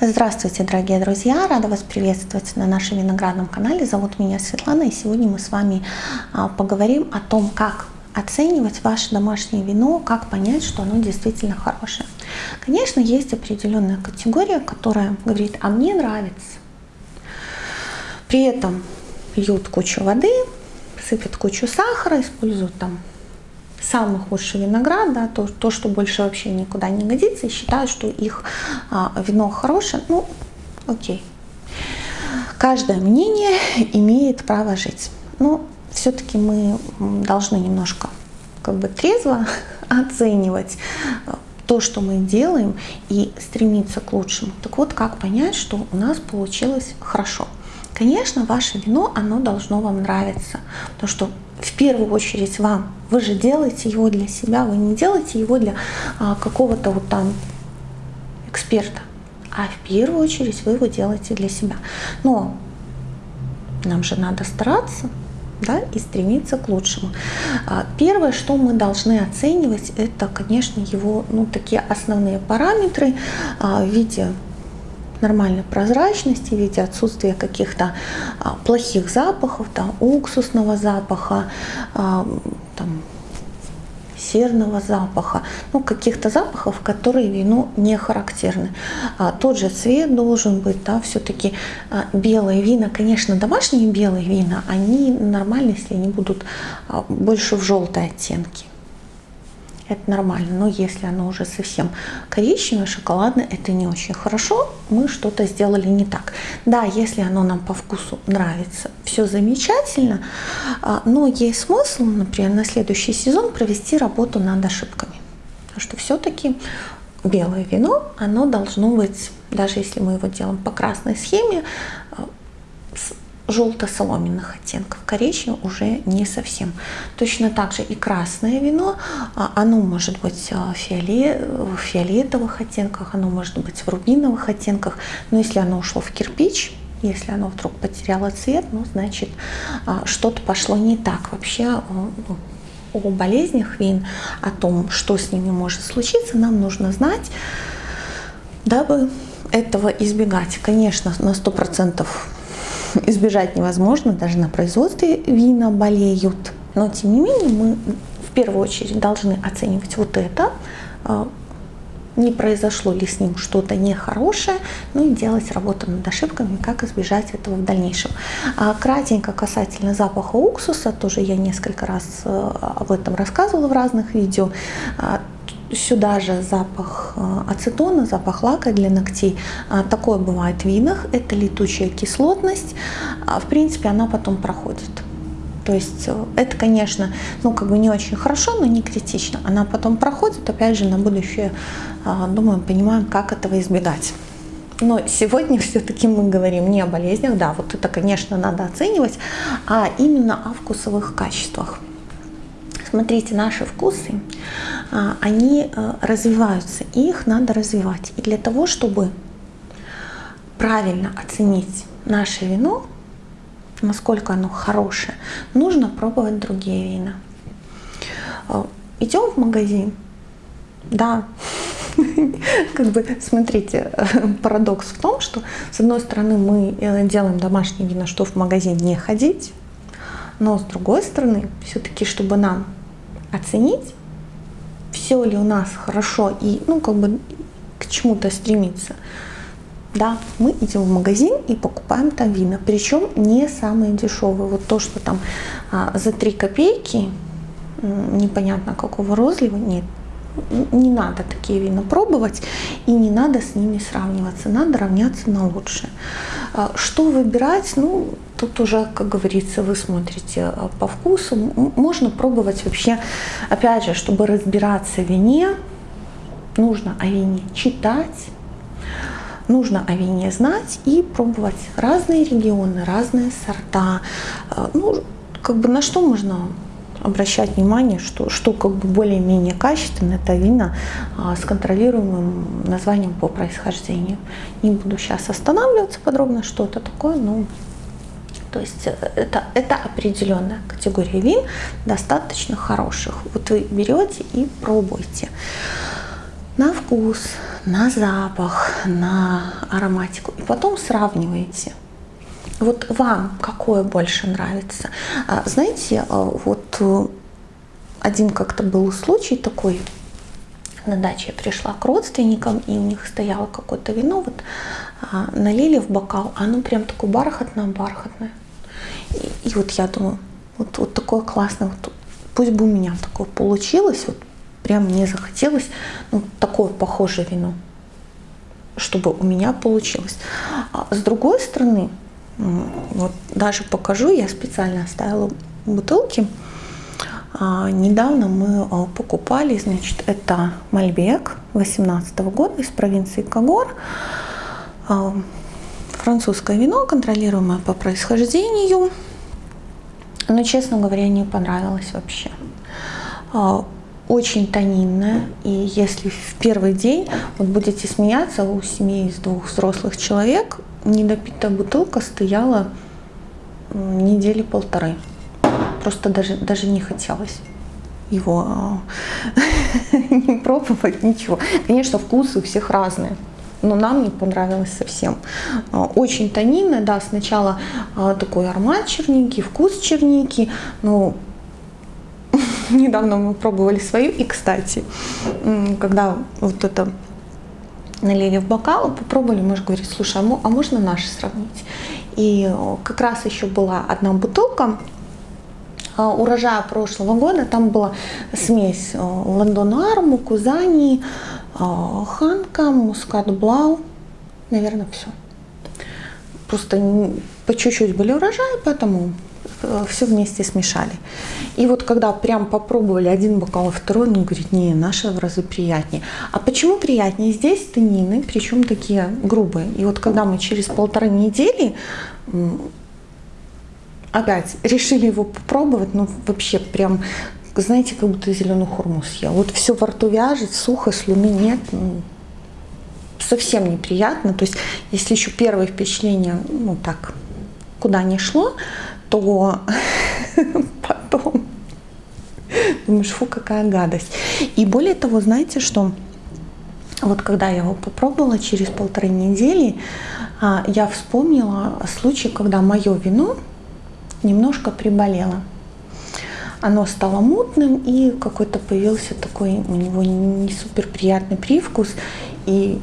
Здравствуйте, дорогие друзья! Рада вас приветствовать на нашем виноградном канале. Зовут меня Светлана, и сегодня мы с вами а, поговорим о том, как оценивать ваше домашнее вино, как понять, что оно действительно хорошее. Конечно, есть определенная категория, которая говорит, а мне нравится. При этом пьют кучу воды, сыпят кучу сахара, используют там самый худший виноград, да, то, то, что больше вообще никуда не годится, и считают, что их а, вино хорошее, ну, окей. Каждое мнение имеет право жить. Но все-таки мы должны немножко как бы трезво оценивать а, то, что мы делаем, и стремиться к лучшему. Так вот, как понять, что у нас получилось хорошо? Конечно, ваше вино, оно должно вам нравиться, потому что в первую очередь вам. Вы же делаете его для себя, вы не делаете его для а, какого-то вот там эксперта, а в первую очередь вы его делаете для себя. Но нам же надо стараться, да, и стремиться к лучшему. А, первое, что мы должны оценивать, это, конечно, его, ну, такие основные параметры а, в виде нормальной прозрачности, в виде отсутствия каких-то а, плохих запахов, там, уксусного запаха, а, там, серного запаха, ну, каких-то запахов, которые вину не характерны. А, тот же цвет должен быть, да, все-таки а, белые вина, конечно, домашние белые вина, они нормальны, если они будут а, больше в желтой оттенке это нормально. Но если оно уже совсем коричневое, шоколадное, это не очень хорошо, мы что-то сделали не так. Да, если оно нам по вкусу нравится, все замечательно, а, но есть смысл, например, на следующий сезон провести работу над ошибками. Потому что все-таки белое вино, оно должно быть, даже если мы его делаем по красной схеме, а, желто-соломенных оттенков, коричневый уже не совсем. Точно так же и красное вино, а, оно может быть а, в фиолетовых оттенках, оно может быть в рубиновых оттенках, но если оно ушло в кирпич, если оно вдруг потеряло цвет, ну, значит, а, что-то пошло не так. Вообще, о болезнях вин, о том, что с ними может случиться, нам нужно знать, дабы этого избегать. Конечно, на 100% избежать невозможно, даже на производстве вина болеют. Но тем не менее мы в первую очередь должны оценивать вот это, а, не произошло ли с ним что-то нехорошее, ну и делать работу над ошибками, как избежать этого в дальнейшем. А кратенько касательно запаха уксуса, тоже я несколько раз э, об этом рассказывала в разных видео. Сюда же запах э, ацетона, запах лака для ногтей. А, такое бывает в винах. Это летучая кислотность. А, в принципе, она потом проходит. То есть э, это, конечно, ну как бы не очень хорошо, но не критично. Она потом проходит, опять же, на будущее, а, думаем, понимаем, как этого избегать. Но сегодня все-таки мы говорим не о болезнях, да, вот это, конечно, надо оценивать, а именно о вкусовых качествах. Смотрите, наши вкусы, они э, развиваются, и их надо развивать. И для того, чтобы правильно оценить наше вино, насколько оно хорошее, нужно пробовать другие вина. Э, идем в магазин, да, как бы, смотрите, парадокс в том, что с одной стороны мы э, делаем домашнее вино, что в магазин не ходить, но с другой стороны, все-таки, чтобы нам оценить, все ли у нас хорошо и, ну, как бы к чему-то стремиться. Да, мы идем в магазин и покупаем там вина, причем не самые дешевые. Вот то, что там а, за 3 копейки, непонятно какого розлива, нет, не надо такие вина пробовать и не надо с ними сравниваться, надо равняться на лучшее. А, что выбирать? Ну, тут уже, как говорится, вы смотрите а, по вкусу. Можно пробовать вообще, опять же, чтобы разбираться в вине, нужно о вине читать, нужно о вине знать и пробовать разные регионы, разные сорта. А, ну, как бы на что можно обращать внимание, что, что как бы более-менее качественно, это вина а, с контролируемым названием по происхождению. Не буду сейчас останавливаться подробно, что это такое, но то есть э, это, это определенная категория вин, достаточно хороших. Вот вы берете и пробуйте на вкус, на запах, на ароматику. И потом сравниваете. Вот вам какое больше нравится? А, знаете, а, вот э, один как-то был случай такой, на даче я пришла к родственникам, и у них стояло какое-то вино, вот а, налили в бокал, оно прям такое бархатное-бархатное. И, и вот я думаю, вот, вот такое классное, вот, пусть бы у меня такое получилось, вот прям мне захотелось ну, такое похожее вино, чтобы у меня получилось. А с другой стороны, вот даже покажу, я специально оставила бутылки. А, недавно мы а, покупали, значит, это Мальбек 18 года из провинции Кагор. А, французское вино, контролируемое по происхождению. Но, честно говоря, не понравилось вообще. Очень тонинное. И если в первый день вот будете смеяться, у семьи из двух взрослых человек недопитая бутылка стояла недели полторы. Просто даже, даже не хотелось его а, не пробовать, ничего. Конечно, вкусы у всех разные, но нам не понравилось совсем. А, очень тонинное, да, сначала а, такой аромат черники, вкус черники, но недавно мы пробовали свою, и, кстати, когда вот это налили в бокал, попробовали, может говорить, слушай, а, а можно наши сравнить? И как раз еще была одна бутылка а, урожая прошлого года, там была смесь Лондонуар, Мукузани, Ханка, Мускат Блау, наверное, все. Просто по чуть-чуть были урожаи, поэтому Э, все вместе смешали. И вот когда прям попробовали один бокал, второй, он говорит, не, наша в разы приятнее. А почему приятнее? Здесь тонины, причем такие грубые. И вот когда мы через полторы недели опять решили его попробовать, ну вообще прям, знаете, как будто зеленую хурму съел. Вот все во рту вяжет, сухо, слюны нет, совсем неприятно. То есть, если еще первое впечатление, ну так, куда не шло, то потом думаешь, фу, какая гадость. И более того, знаете, что вот когда я его попробовала через полторы недели, а, я вспомнила случай, когда мое вино немножко приболело. Оно стало мутным и какой-то появился такой у него не супер приятный привкус. И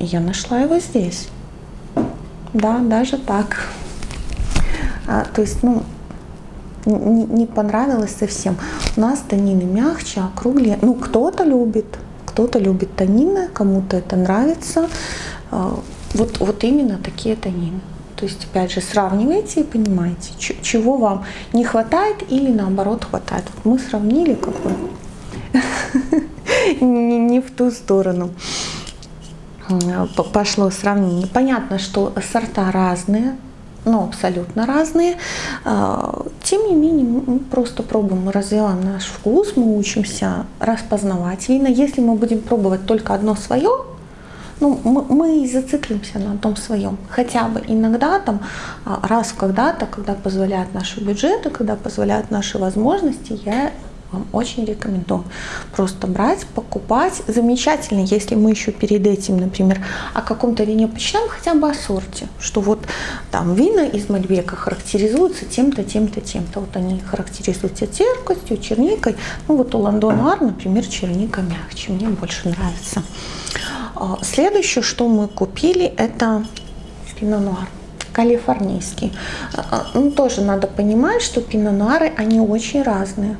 я нашла его здесь. Да, даже так. А, то есть, ну, не, не понравилось совсем. У нас танины мягче, округлее. Ну, кто-то любит, кто-то любит танины, кому-то это нравится. А, вот, вот именно такие танины. То есть, опять же, сравнивайте и понимаете, чего вам не хватает или наоборот хватает. Вот мы сравнили как бы не в ту сторону пошло сравнение. Понятно, что сорта разные, но абсолютно разные. А, тем не менее, мы просто пробуем, мы развиваем наш вкус, мы учимся распознавать вина. Если мы будем пробовать только одно свое, ну, мы, мы зациклимся на том своем. Хотя бы иногда, там, а, раз когда-то, когда позволяют наши бюджеты, когда позволяют наши возможности, я вам очень рекомендую просто брать, покупать. Замечательно, если мы еще перед этим, например, о каком-то вине почитаем, хотя бы о сорте, что вот там вина из Мальбека характеризуются тем-то, тем-то, тем-то. Вот они характеризуются терпкостью, черникой. Ну вот у Лондонуар, например, черника мягче, мне больше нравится. А, следующее, что мы купили, это пино-нуар калифорнийский. А, а, ну, тоже надо понимать, что пино-нуары, они очень разные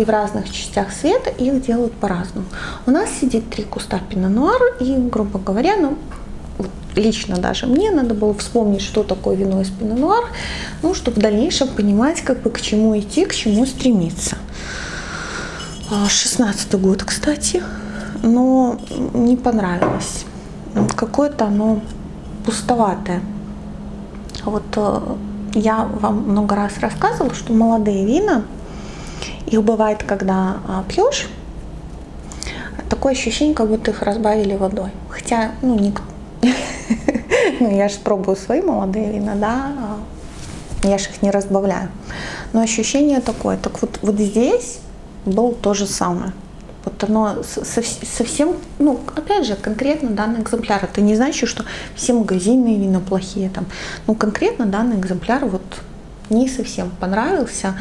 и в разных частях света их делают по-разному. У нас сидит три куста пино-нуара, и, грубо говоря, ну, лично даже мне надо было вспомнить, что такое вино из пино-нуар, ну, чтобы в дальнейшем понимать, как бы к чему идти, к чему стремиться. 16 год, кстати, но не понравилось. Какое-то оно пустоватое. Вот э, я вам много раз рассказывала, что молодые вина их бывает, когда а, пьешь, такое ощущение, как будто их разбавили водой. Хотя, ну, никто... ну, я же пробую свои молодые вина, да, а я же их не разбавляю. Но ощущение такое. Так вот, вот здесь было то же самое. Вот оно совсем, ну, опять же, конкретно данный экземпляр. Это не значит, что все магазинные вина плохие. Там. Ну, конкретно данный экземпляр вот не совсем понравился.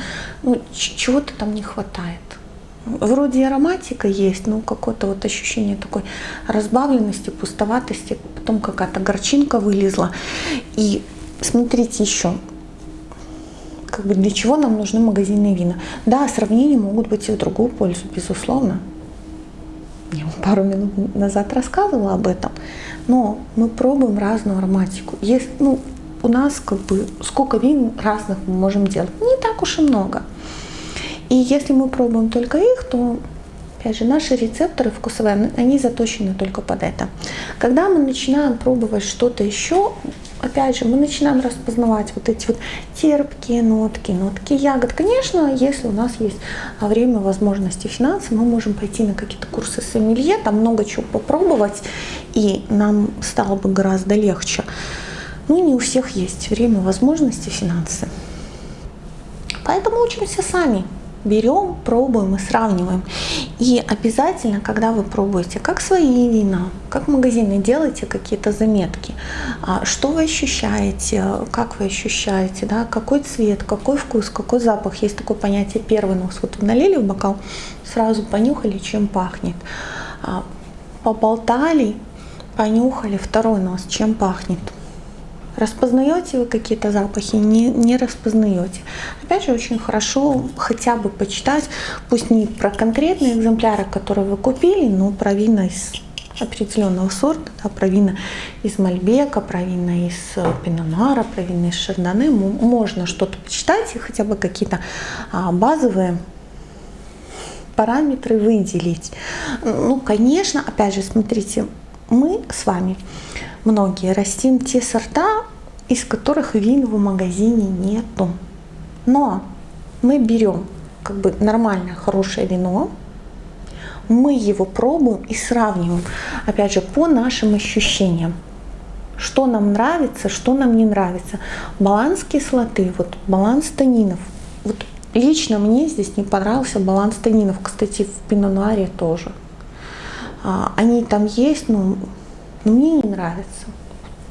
Ну, чего-то там не хватает. Вроде ароматика есть, но какое-то вот ощущение такой разбавленности, пустоватости, потом какая-то горчинка вылезла. И смотрите еще, как бы для чего нам нужны магазинные вина. Да, сравнения могут быть и в другую пользу, безусловно. Я пару минут назад рассказывала об этом. Но мы пробуем разную ароматику. Есть, ну, у нас как бы сколько вин разных мы можем делать? Не так уж и много. И если мы пробуем только их, то Опять же, наши рецепторы вкусовые, они заточены только под это. Когда мы начинаем пробовать что-то еще, опять же, мы начинаем распознавать вот эти вот терпкие нотки, нотки ягод. Конечно, если у нас есть время, возможности, финансы, мы можем пойти на какие-то курсы сомелье, там много чего попробовать, и нам стало бы гораздо легче. Ну, не у всех есть время, возможности, финансы. Поэтому учимся сами берем, пробуем и сравниваем. И обязательно, когда вы пробуете как свои вина, как магазины, делайте какие-то заметки. А, что вы ощущаете, как вы ощущаете, да, какой цвет, какой вкус, какой запах. Есть такое понятие первый нос. Вот налили в бокал, сразу понюхали, чем пахнет. А, поболтали, понюхали второй нос, чем пахнет. Распознаете вы какие-то запахи, не, не распознаете. Опять же, очень хорошо хотя бы почитать, пусть не про конкретные экземпляры, которые вы купили, но про вина из определенного сорта, да, про вина из Мальбека, про вина из э, Пинонара, про вина из Шардоне. Можно что-то почитать и хотя бы какие-то а, базовые параметры выделить. Ну, конечно, опять же, смотрите, мы с вами многие растим те сорта, из которых вин в магазине нету. Но мы берем как бы нормальное, хорошее вино, мы его пробуем и сравниваем, опять же, по нашим ощущениям. Что нам нравится, что нам не нравится. Баланс кислоты, вот баланс танинов. Вот лично мне здесь не понравился баланс танинов. Кстати, в пинонуаре тоже. А, они там есть, но но мне не нравится.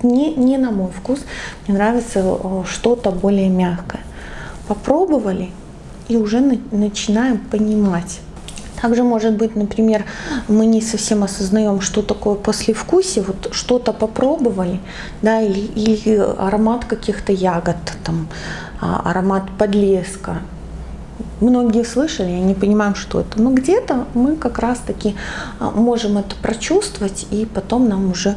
Не, не на мой вкус, мне нравится э, что-то более мягкое. Попробовали и уже на, начинаем понимать. Также может быть, например, мы не совсем осознаем, что такое послевкусие, вот что-то попробовали, да, или, или аромат каких-то ягод, там, а, аромат подлеска, многие слышали, я не понимаю, что это. Но где-то мы как раз-таки а, можем это прочувствовать, и потом нам уже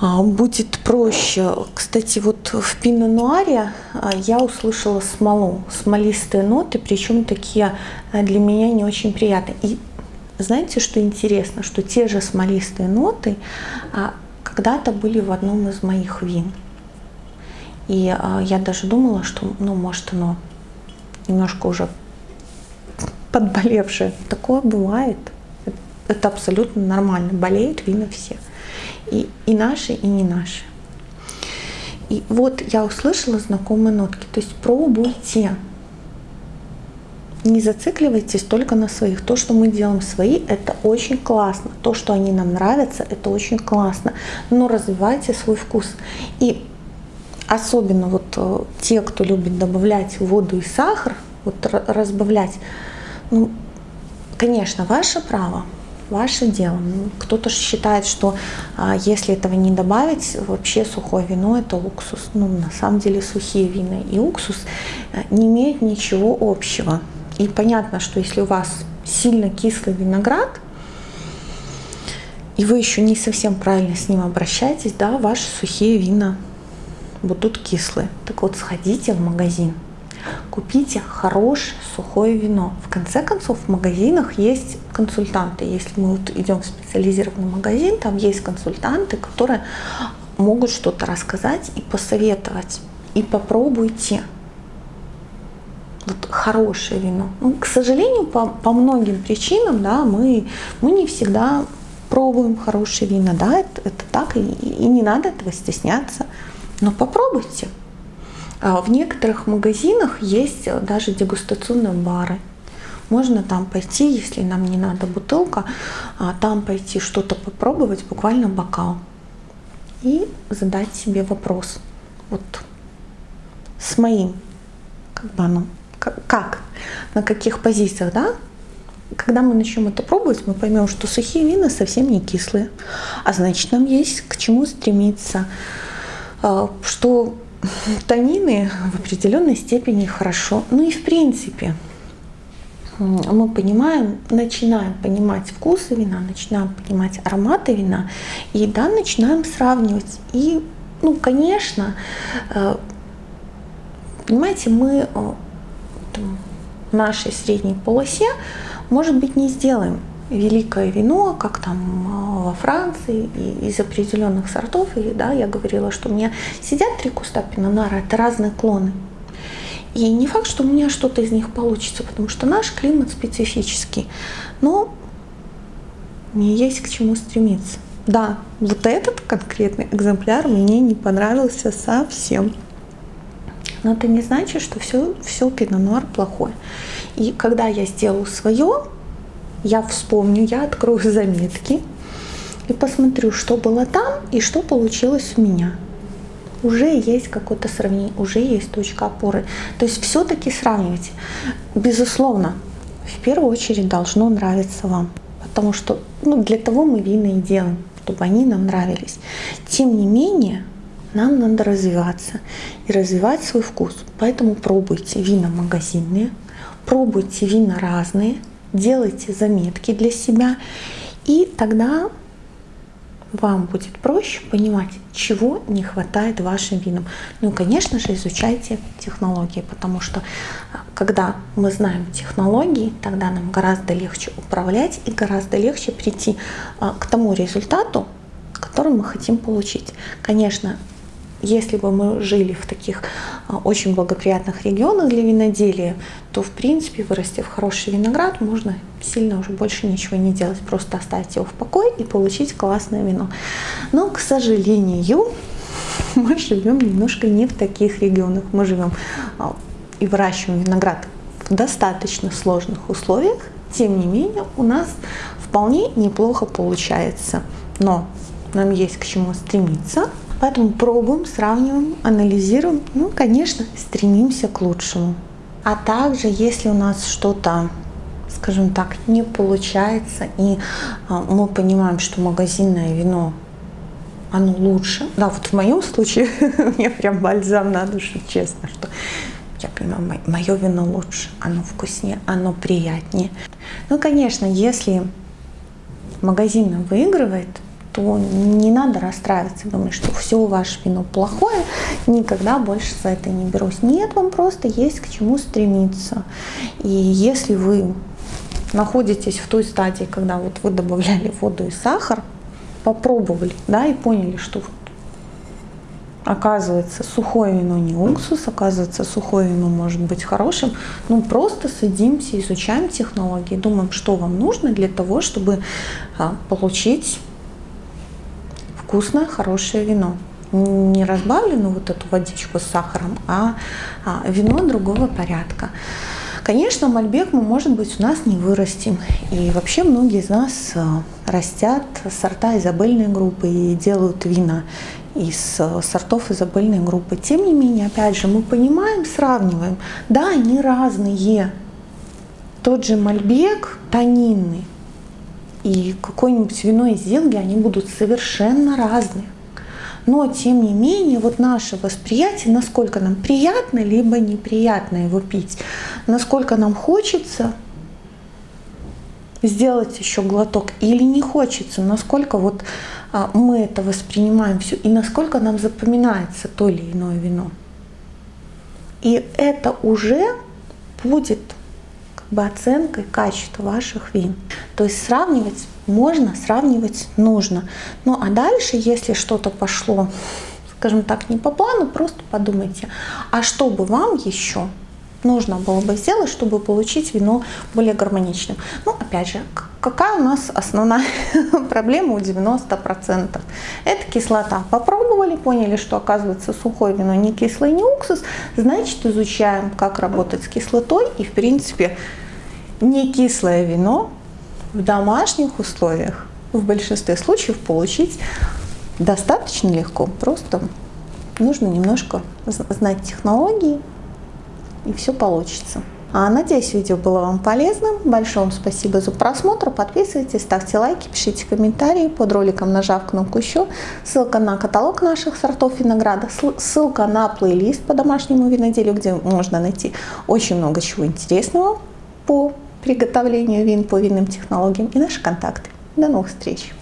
а, будет проще. Кстати, вот в пино-нуаре а, я услышала смолу, смолистые ноты, причем такие для меня не очень приятные. И знаете, что интересно, что те же смолистые ноты когда-то были в одном из моих вин. И я даже думала, что, ну, может, оно немножко уже подболевшие. Такое бывает. Это абсолютно нормально. Болеют вина все. И, и наши, и не наши. И вот я услышала знакомые нотки. То есть пробуйте. Не зацикливайтесь только на своих. То, что мы делаем свои, это очень классно. То, что они нам нравятся, это очень классно. Но развивайте свой вкус. И особенно вот э, те, кто любит добавлять воду и сахар, вот разбавлять, ну, конечно, ваше право, ваше дело. Ну, кто-то считает, что а, если этого не добавить, вообще сухое вино это уксус. Ну, на самом деле сухие вина и уксус э, не имеют ничего общего. И понятно, что если у вас сильно кислый виноград, и вы еще не совсем правильно с ним обращаетесь, да, ваши сухие вина будут кислые. Так вот, сходите в магазин, купите хорошее сухое вино. В конце концов, в магазинах есть консультанты. Если мы вот идем в специализированный магазин, там есть консультанты, которые могут что-то рассказать и посоветовать. И попробуйте вот хорошее вино. Ну, к сожалению, по, по многим причинам, да, мы, мы не всегда пробуем хорошие вина, да, это, это так, и, и не надо этого стесняться. Но попробуйте. А в некоторых магазинах есть даже дегустационные бары. Можно там пойти, если нам не надо бутылка, а там пойти что-то попробовать, буквально бокал. И задать себе вопрос. Вот с моим, как бы оно, как на каких позициях, да? Когда мы начнем это пробовать, мы поймем, что сухие вина совсем не кислые. А значит, нам есть к чему стремиться. А, что танины в определенной степени хорошо. Ну и в принципе, мы понимаем, начинаем понимать вкусы вина, начинаем понимать ароматы вина, и да, начинаем сравнивать. И, ну, конечно, э, понимаете, мы э, в нашей средней полосе, может быть, не сделаем великое вино, как там э, во Франции, и из определенных сортов. И да, я говорила, что у меня сидят три куста пинонара, это разные клоны. И не факт, что у меня что-то из них получится, потому что наш климат специфический. Но мне есть к чему стремиться. Да, вот этот конкретный экземпляр мне не понравился совсем. Но это не значит, что все, все пино плохое. И когда я сделаю свое, я вспомню, я открою заметки и посмотрю, что было там и что получилось у меня. Уже есть какое-то сравнение, уже есть точка опоры. То есть все-таки сравнивайте. Безусловно, в первую очередь должно нравиться вам. Потому что ну, для того мы вина и делаем, чтобы они нам нравились. Тем не менее, нам надо развиваться и развивать свой вкус. Поэтому пробуйте вина магазинные, пробуйте вина разные, делайте заметки для себя, и тогда вам будет проще понимать, чего не хватает вашим винам. Ну, конечно же, изучайте технологии, потому что а, когда мы знаем технологии, тогда нам гораздо легче управлять и гораздо легче прийти а, к тому результату, который мы хотим получить. Конечно, если бы мы жили в таких а, очень благоприятных регионах для виноделия, то в принципе, вырастив хороший виноград, можно сильно уже больше ничего не делать, просто оставить его в покое и получить классное вино. Но, к сожалению, мы живем немножко не в таких регионах. Мы живем а, и выращиваем виноград в достаточно сложных условиях, тем не менее у нас вполне неплохо получается. Но нам есть к чему стремиться, Поэтому пробуем, сравниваем, анализируем, ну, конечно, стремимся к лучшему. А также, если у нас что-то скажем так, не получается, и а, мы понимаем, что магазинное вино оно лучше. Да, вот в моем случае мне прям бальзам на душу, честно, что я понимаю, мое вино лучше, оно вкуснее, оно приятнее. Ну, конечно, если магазин выигрывает, то не надо расстраиваться, думать, что все ваше вино плохое, никогда больше за это не берусь. Нет, вам просто есть к чему стремиться. И если вы находитесь в той стадии, когда вот вы добавляли воду и сахар, попробовали, да, и поняли, что оказывается сухое вино не уксус, оказывается сухое вино может быть хорошим, ну просто садимся, изучаем технологии, думаем, что вам нужно для того, чтобы а, получить вкусное, хорошее вино. Не разбавленную вот эту водичку с сахаром, а, а вино другого порядка. Конечно, мальбек мы, может быть, у нас не вырастим. И вообще многие из нас э, растят сорта изобильной группы и делают вина из э, сортов изобильной группы. Тем не менее, опять же, мы понимаем, сравниваем. Да, они разные. Тот же мальбек тонинный, и какое-нибудь вино из Зелги, они будут совершенно разные. Но, тем не менее, вот наше восприятие, насколько нам приятно, либо неприятно его пить, насколько нам хочется сделать еще глоток или не хочется, насколько вот а, мы это воспринимаем все и насколько нам запоминается то или иное вино. И это уже будет оценкой качества ваших вин. То есть сравнивать можно, сравнивать нужно. Ну а дальше, если что-то пошло, скажем так, не по плану, просто подумайте, а что бы вам еще нужно было бы сделать, чтобы получить вино более гармоничным. Ну, опять же, какая у нас основная проблема у 90%? Это кислота. Попробовали, поняли, что оказывается сухое вино не кислое, не уксус, значит изучаем, как работать с кислотой и в принципе не кислое вино в домашних условиях в большинстве случаев получить достаточно легко. Просто нужно немножко знать технологии, и все получится. А, надеюсь, видео было вам полезным. Большое вам спасибо за просмотр. Подписывайтесь, ставьте лайки, пишите комментарии под роликом, нажав кнопку еще. Ссылка на каталог наших сортов винограда, ссылка на плейлист по домашнему виноделию, где можно найти очень много чего интересного по приготовлению вин, по винным технологиям и наши контакты. До новых встреч!